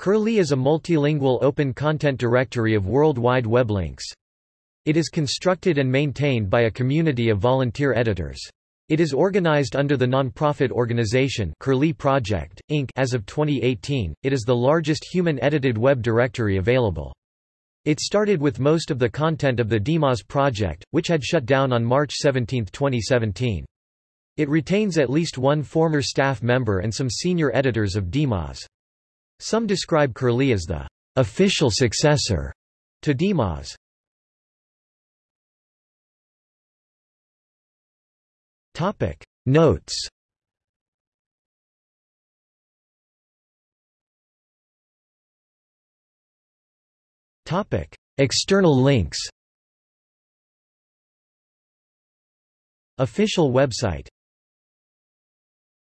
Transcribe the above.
Curlie is a multilingual open content directory of World Wide Web links. It is constructed and maintained by a community of volunteer editors. It is organized under the non-profit organization Curlie Project, Inc. As of 2018, it is the largest human-edited web directory available. It started with most of the content of the DMOZ project, which had shut down on March 17, 2017. It retains at least one former staff member and some senior editors of DMOZ. Some describe Curlie as the official successor to DMOZ. Topic. Notes. Topic. External links. Official website